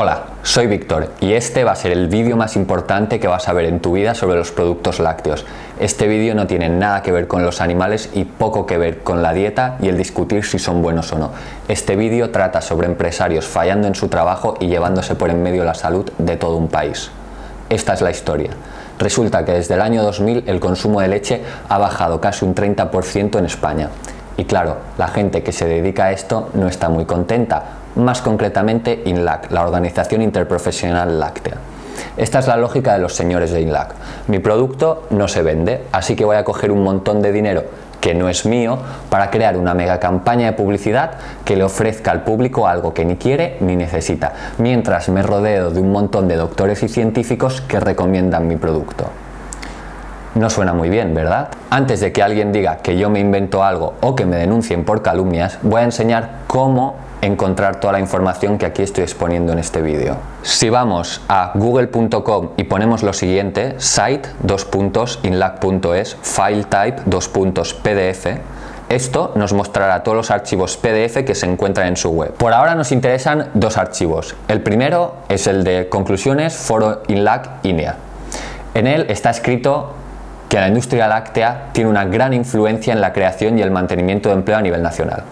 Hola, soy Víctor y este va a ser el vídeo más importante que vas a ver en tu vida sobre los productos lácteos. Este vídeo no tiene nada que ver con los animales y poco que ver con la dieta y el discutir si son buenos o no. Este vídeo trata sobre empresarios fallando en su trabajo y llevándose por en medio la salud de todo un país. Esta es la historia. Resulta que desde el año 2000 el consumo de leche ha bajado casi un 30% en España. Y claro, la gente que se dedica a esto no está muy contenta, más concretamente INLAC, la Organización Interprofesional Láctea. Esta es la lógica de los señores de INLAC. Mi producto no se vende, así que voy a coger un montón de dinero que no es mío para crear una mega campaña de publicidad que le ofrezca al público algo que ni quiere ni necesita, mientras me rodeo de un montón de doctores y científicos que recomiendan mi producto. No suena muy bien, ¿verdad? Antes de que alguien diga que yo me invento algo o que me denuncien por calumnias, voy a enseñar cómo encontrar toda la información que aquí estoy exponiendo en este vídeo. Si vamos a google.com y ponemos lo siguiente, site, dos puntos, inlac.es, file type, dos pdf, esto nos mostrará todos los archivos PDF que se encuentran en su web. Por ahora nos interesan dos archivos. El primero es el de conclusiones foro INLAC INEA. En él está escrito que la industria láctea tiene una gran influencia en la creación y el mantenimiento de empleo a nivel nacional.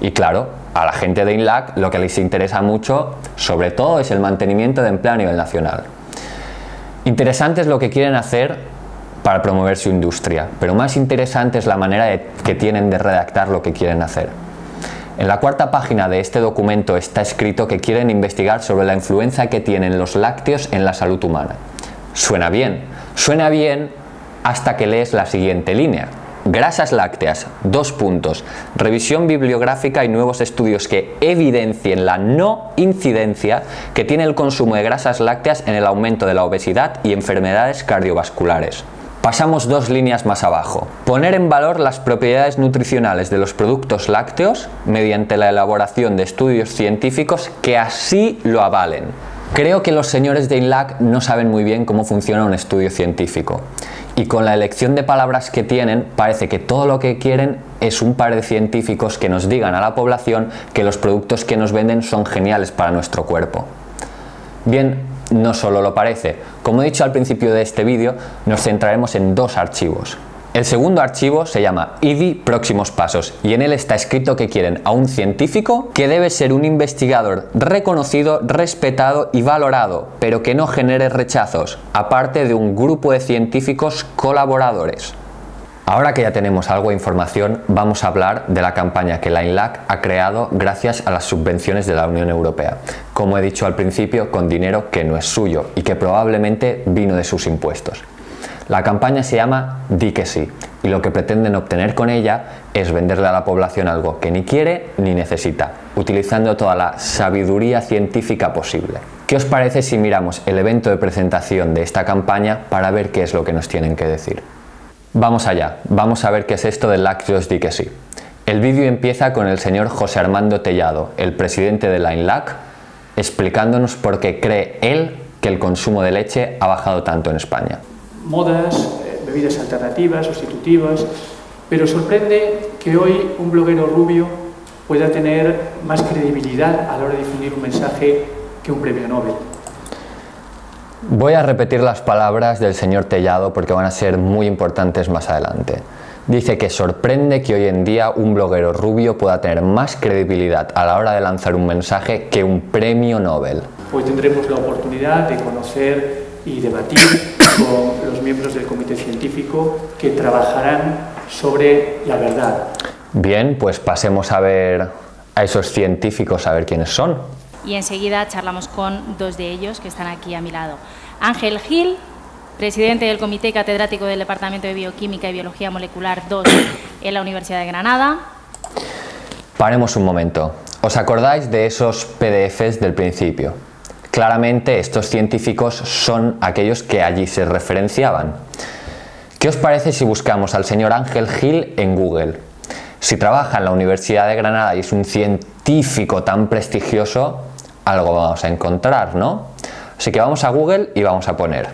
Y claro, a la gente de INLAC lo que les interesa mucho, sobre todo, es el mantenimiento de empleo a nivel nacional. Interesante es lo que quieren hacer para promover su industria, pero más interesante es la manera que tienen de redactar lo que quieren hacer. En la cuarta página de este documento está escrito que quieren investigar sobre la influencia que tienen los lácteos en la salud humana. Suena bien, suena bien hasta que lees la siguiente línea. Grasas lácteas, dos puntos. Revisión bibliográfica y nuevos estudios que evidencien la no incidencia que tiene el consumo de grasas lácteas en el aumento de la obesidad y enfermedades cardiovasculares. Pasamos dos líneas más abajo. Poner en valor las propiedades nutricionales de los productos lácteos mediante la elaboración de estudios científicos que así lo avalen. Creo que los señores de INLAC no saben muy bien cómo funciona un estudio científico y con la elección de palabras que tienen parece que todo lo que quieren es un par de científicos que nos digan a la población que los productos que nos venden son geniales para nuestro cuerpo. Bien, no solo lo parece. Como he dicho al principio de este vídeo, nos centraremos en dos archivos. El segundo archivo se llama IDI Próximos Pasos y en él está escrito que quieren a un científico que debe ser un investigador reconocido, respetado y valorado, pero que no genere rechazos, aparte de un grupo de científicos colaboradores. Ahora que ya tenemos algo de información, vamos a hablar de la campaña que la INLAC ha creado gracias a las subvenciones de la Unión Europea. Como he dicho al principio, con dinero que no es suyo y que probablemente vino de sus impuestos. La campaña se llama Di que sí y lo que pretenden obtener con ella es venderle a la población algo que ni quiere ni necesita, utilizando toda la sabiduría científica posible. ¿Qué os parece si miramos el evento de presentación de esta campaña para ver qué es lo que nos tienen que decir? Vamos allá, vamos a ver qué es esto del Lactios Di que sí. El vídeo empieza con el señor José Armando Tellado, el presidente de la INLAC, explicándonos por qué cree él que el consumo de leche ha bajado tanto en España modas, eh, bebidas alternativas, sustitutivas, pero sorprende que hoy un bloguero rubio pueda tener más credibilidad a la hora de difundir un mensaje que un premio Nobel. Voy a repetir las palabras del señor Tellado porque van a ser muy importantes más adelante. Dice que sorprende que hoy en día un bloguero rubio pueda tener más credibilidad a la hora de lanzar un mensaje que un premio Nobel. Hoy tendremos la oportunidad de conocer y debatir con los miembros del comité científico que trabajarán sobre la verdad. Bien, pues pasemos a ver a esos científicos, a ver quiénes son. Y enseguida charlamos con dos de ellos que están aquí a mi lado. Ángel Gil, presidente del Comité Catedrático del Departamento de Bioquímica y Biología Molecular 2 en la Universidad de Granada. Paremos un momento. ¿Os acordáis de esos PDFs del principio? Claramente estos científicos son aquellos que allí se referenciaban. ¿Qué os parece si buscamos al señor Ángel Gil en Google? Si trabaja en la Universidad de Granada y es un científico tan prestigioso, algo vamos a encontrar, ¿no? Así que vamos a Google y vamos a poner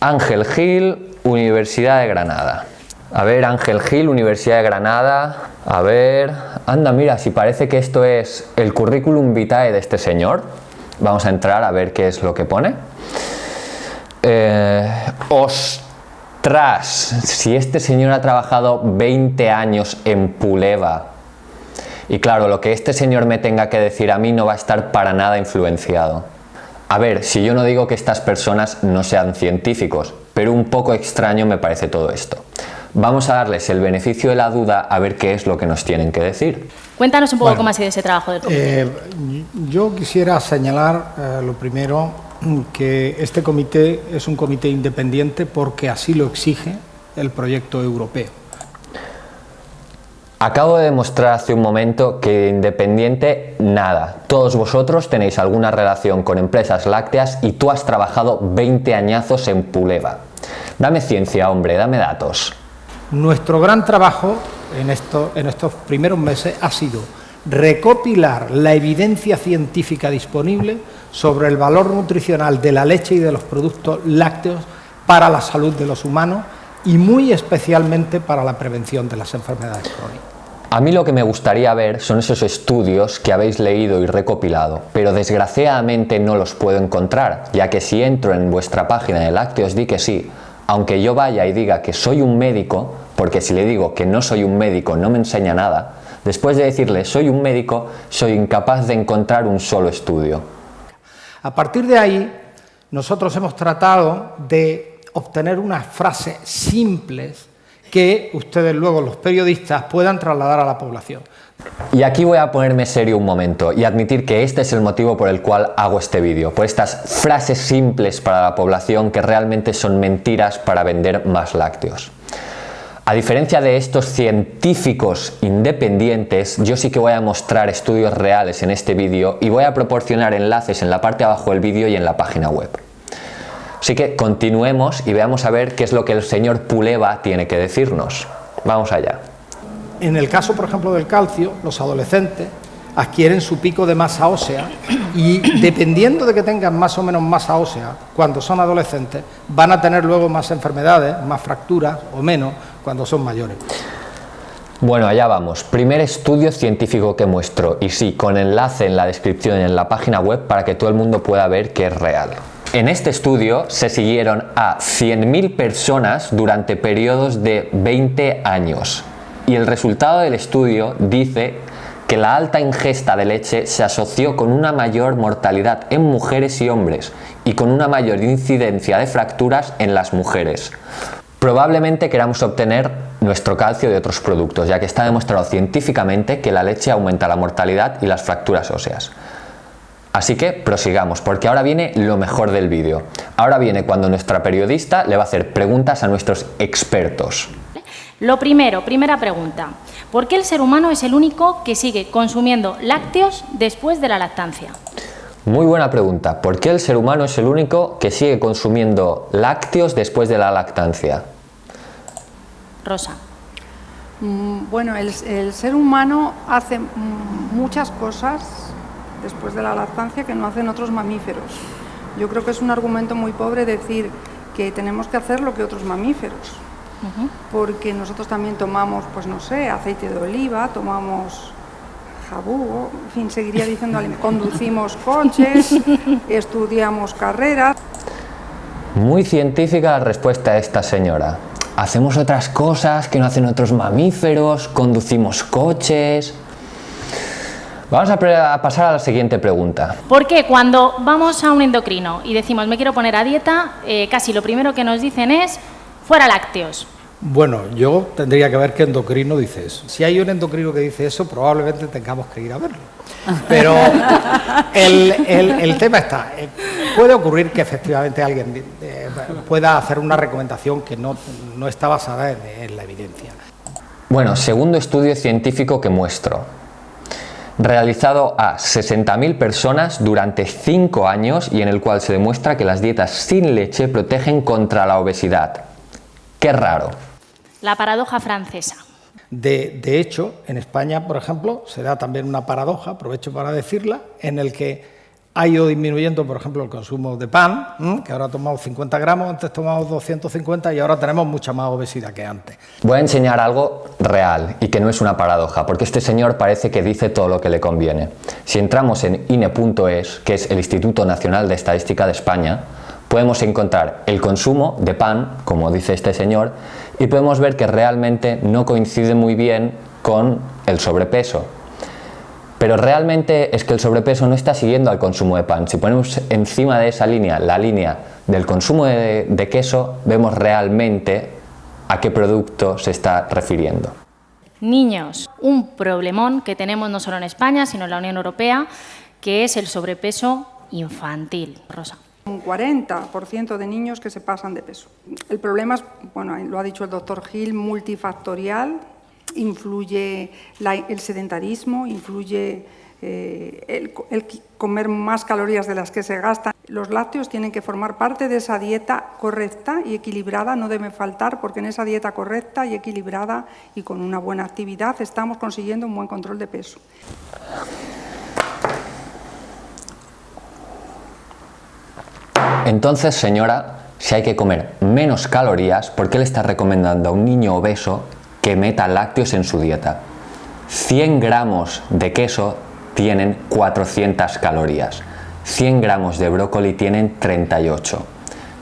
Ángel Gil, Universidad de Granada. A ver, Ángel Gil, Universidad de Granada. A ver... Anda, mira, si parece que esto es el currículum vitae de este señor. Vamos a entrar a ver qué es lo que pone. Eh, ostras, si este señor ha trabajado 20 años en Puleva, y claro, lo que este señor me tenga que decir a mí no va a estar para nada influenciado. A ver, si yo no digo que estas personas no sean científicos, pero un poco extraño me parece todo esto. Vamos a darles el beneficio de la duda a ver qué es lo que nos tienen que decir. Cuéntanos un poco cómo ha sido ese trabajo del comité. Eh, yo quisiera señalar eh, lo primero que este comité es un comité independiente porque así lo exige el proyecto europeo. Acabo de demostrar hace un momento que independiente, nada. Todos vosotros tenéis alguna relación con empresas lácteas y tú has trabajado 20 añazos en Puleva. Dame ciencia, hombre, dame datos. Nuestro gran trabajo en, esto, en estos primeros meses ha sido recopilar la evidencia científica disponible sobre el valor nutricional de la leche y de los productos lácteos para la salud de los humanos y muy especialmente para la prevención de las enfermedades crónicas. A mí lo que me gustaría ver son esos estudios que habéis leído y recopilado, pero desgraciadamente no los puedo encontrar, ya que si entro en vuestra página de lácteos di que sí, aunque yo vaya y diga que soy un médico, porque si le digo que no soy un médico no me enseña nada, después de decirle soy un médico, soy incapaz de encontrar un solo estudio. A partir de ahí, nosotros hemos tratado de obtener unas frases simples que ustedes luego, los periodistas, puedan trasladar a la población. Y aquí voy a ponerme serio un momento y admitir que este es el motivo por el cual hago este vídeo, por estas frases simples para la población que realmente son mentiras para vender más lácteos. A diferencia de estos científicos independientes, yo sí que voy a mostrar estudios reales en este vídeo y voy a proporcionar enlaces en la parte de abajo del vídeo y en la página web. Así que continuemos y veamos a ver qué es lo que el señor Puleva tiene que decirnos. Vamos allá. En el caso, por ejemplo, del calcio, los adolescentes adquieren su pico de masa ósea y dependiendo de que tengan más o menos masa ósea cuando son adolescentes, van a tener luego más enfermedades, más fracturas o menos cuando son mayores. Bueno, allá vamos. Primer estudio científico que muestro y sí, con enlace en la descripción y en la página web para que todo el mundo pueda ver que es real. En este estudio se siguieron a 100.000 personas durante periodos de 20 años y el resultado del estudio dice que la alta ingesta de leche se asoció con una mayor mortalidad en mujeres y hombres y con una mayor incidencia de fracturas en las mujeres. Probablemente queramos obtener nuestro calcio de otros productos, ya que está demostrado científicamente que la leche aumenta la mortalidad y las fracturas óseas. Así que prosigamos, porque ahora viene lo mejor del vídeo. Ahora viene cuando nuestra periodista le va a hacer preguntas a nuestros expertos. Lo primero, primera pregunta. ¿Por qué el ser humano es el único que sigue consumiendo lácteos después de la lactancia? Muy buena pregunta. ¿Por qué el ser humano es el único que sigue consumiendo lácteos después de la lactancia? Rosa. Mm, bueno, el, el ser humano hace muchas cosas después de la lactancia que no hacen otros mamíferos. Yo creo que es un argumento muy pobre decir que tenemos que hacer lo que otros mamíferos, porque nosotros también tomamos, pues no sé, aceite de oliva, tomamos jabú, en fin, seguiría diciendo, conducimos coches, estudiamos carreras. Muy científica la respuesta de esta señora. Hacemos otras cosas que no hacen otros mamíferos, conducimos coches... Vamos a, pasar a la siguiente pregunta. ¿Por qué cuando vamos a un endocrino y decimos me quiero poner a dieta, eh, casi lo primero que nos dicen es fuera lácteos? Bueno, yo tendría que ver qué endocrino dice eso. Si hay un endocrino que dice eso, probablemente tengamos que ir a verlo. Pero el, tema está, eh, puede ocurrir que efectivamente alguien eh, pueda hacer una recomendación que no, está basada en la evidencia. Bueno, segundo estudio científico que muestro realizado a 60.000 personas durante 5 años y en el cual se demuestra que las dietas sin leche protegen contra la obesidad. Qué raro. La paradoja francesa. De, hecho, en España, por ejemplo, se da también una paradoja, aprovecho para decirla, en el que ha ido disminuyendo, por ejemplo, el consumo de pan, que ahora tomamos 50 gramos, antes tomamos 250 y ahora tenemos mucha más obesidad que antes. Voy a enseñar algo real y que no es una paradoja, porque este señor parece que dice todo lo que le conviene. Si entramos en INE.es, que es el Instituto Nacional de Estadística de España, podemos encontrar el consumo de pan, como dice este señor, y podemos ver que realmente no coincide muy bien con el sobrepeso, pero realmente es que el sobrepeso no está siguiendo al consumo de pan. Si ponemos encima de esa línea la línea del consumo de, queso, vemos realmente a qué producto se está refiriendo. Niños, un problemón que tenemos no solo en España, sino en la Unión Europea, que es el sobrepeso infantil. Rosa. Un 40% de niños que se pasan de peso. El problema es, bueno, lo ha dicho el doctor Gil, multifactorial, influye el sedentarismo, influye eh, el, comer más calorías de las que se gastan. Los lácteos tienen que formar parte de esa dieta correcta y equilibrada, no debe faltar, porque en esa dieta correcta y equilibrada y con una buena actividad estamos consiguiendo un buen control de peso. Entonces, señora, si hay que comer menos calorías, ¿por qué le está recomendando a un niño obeso que meta lácteos en su dieta. 100 gramos de queso tienen 400 calorías, 100 gramos de brócoli tienen 38.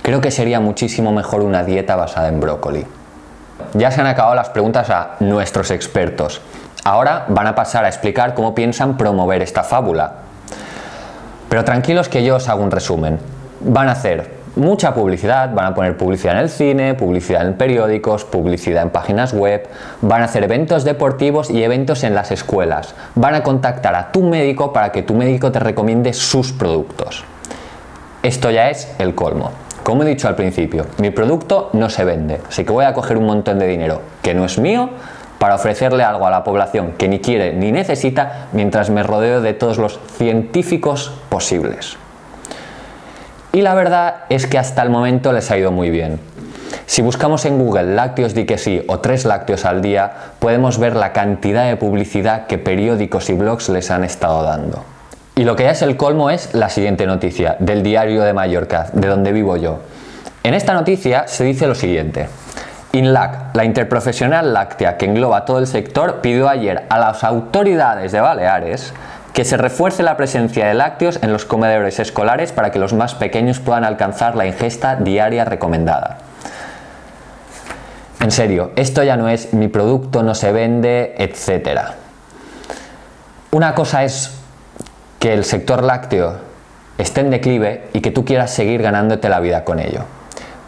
Creo que sería muchísimo mejor una dieta basada en brócoli. Ya se han acabado las preguntas a nuestros expertos. Ahora van a pasar a explicar cómo piensan promover esta fábula. Pero tranquilos que yo os hago un resumen. Van a hacer mucha publicidad, van a poner publicidad en el cine, publicidad en periódicos, publicidad en páginas web, van a hacer eventos deportivos y eventos en las escuelas, van a contactar a tu médico para que tu médico te recomiende sus productos. Esto ya es el colmo. Como he dicho al principio, mi producto no se vende, así que voy a coger un montón de dinero que no es mío para ofrecerle algo a la población que ni quiere ni necesita mientras me rodeo de todos los científicos posibles. Y la verdad es que hasta el momento les ha ido muy bien. Si buscamos en Google lácteos di que sí o tres lácteos al día, podemos ver la cantidad de publicidad que periódicos y blogs les han estado dando. Y lo que ya es el colmo es la siguiente noticia, del diario de Mallorca, de donde vivo yo. En esta noticia se dice lo siguiente. INLAC, la interprofesional láctea que engloba todo el sector, pidió ayer a las autoridades de Baleares que se refuerce la presencia de lácteos en los comedores escolares para que los más pequeños puedan alcanzar la ingesta diaria recomendada. En serio, esto ya no es mi producto no se vende, etc. Una cosa es que el sector lácteo esté en declive y que tú quieras seguir ganándote la vida con ello.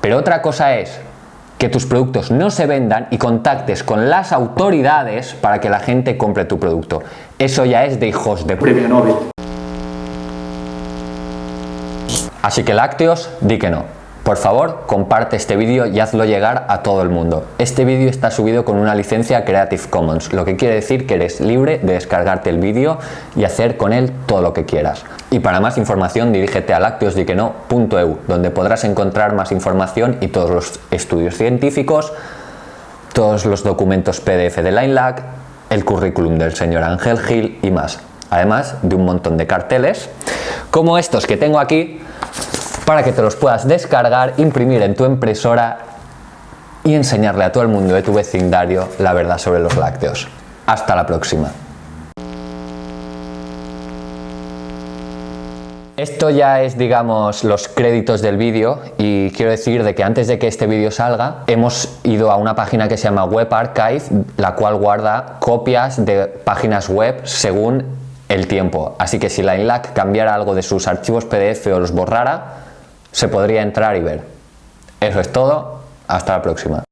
Pero otra cosa es que tus productos no se vendan y contactes con las autoridades para que la gente compre tu producto. Eso ya es de hijos de premio Nobel. Así que lácteos, di que no. Por favor, comparte este vídeo y hazlo llegar a todo el mundo. Este vídeo está subido con una licencia Creative Commons, lo que quiere decir que eres libre de descargarte el vídeo y hacer con él todo lo que quieras. Y para más información dirígete a lacteosdiqueno.eu, donde podrás encontrar más información y todos los estudios científicos, todos los documentos PDF de LineLac, el currículum del señor Ángel Gil y más. Además de un montón de carteles, como estos que tengo aquí, para que te los puedas descargar, imprimir en tu impresora y enseñarle a todo el mundo de tu vecindario la verdad sobre los lácteos. Hasta la próxima. Esto ya es, digamos, los créditos del vídeo y quiero decir de que antes de que este vídeo salga hemos ido a una página que se llama Web Archive, la cual guarda copias de páginas web según el tiempo. Así que si la INLAC cambiara algo de sus archivos PDF o los borrara, se podría entrar y ver. Eso es todo, hasta la próxima.